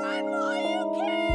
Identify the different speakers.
Speaker 1: Run while you can!